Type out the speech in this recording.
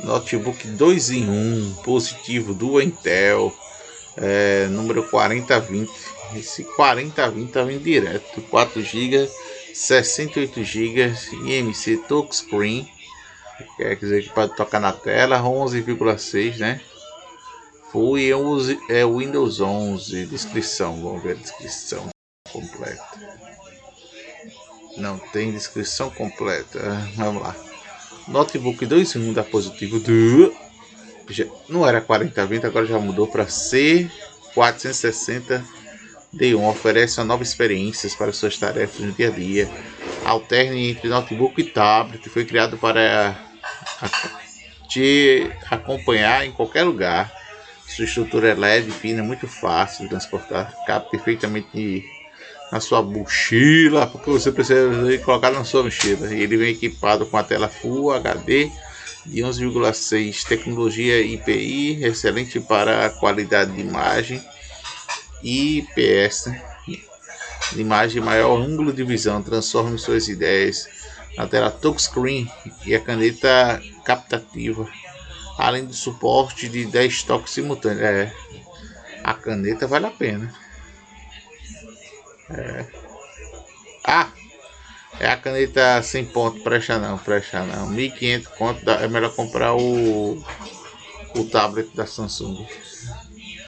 Notebook 2 em 1, positivo do Intel, é, número 4020. Esse 4020 tá vindo direto, 4 GB, 68 GB, IMC touchscreen, quer dizer que pode tocar na tela, 11,6, né? Full e é Windows 11, descrição, vamos ver a descrição completa. Não tem descrição completa, vamos lá. Notebook 2 em 1 da positivo do não era 4020, agora já mudou para C460 D1. Oferece uma nova experiências para suas tarefas no dia a dia. Alterne entre notebook e tablet. Foi criado para te acompanhar em qualquer lugar. Sua estrutura é LED fina, muito fácil de transportar. Cabe perfeitamente na sua mochila, porque você precisa colocar na sua mochila. Ele vem equipado com a tela Full HD de 11,6 tecnologia IPI, excelente para a qualidade de imagem IPS, imagem maior ângulo de visão, transforme suas ideias na tela touchscreen e a caneta captativa, além do suporte de 10 toques simultâneos. É, a caneta vale a pena. É. Ah! É a caneta sem ponto, presta não, presta não. 1500 conto, é melhor comprar o, o tablet da Samsung.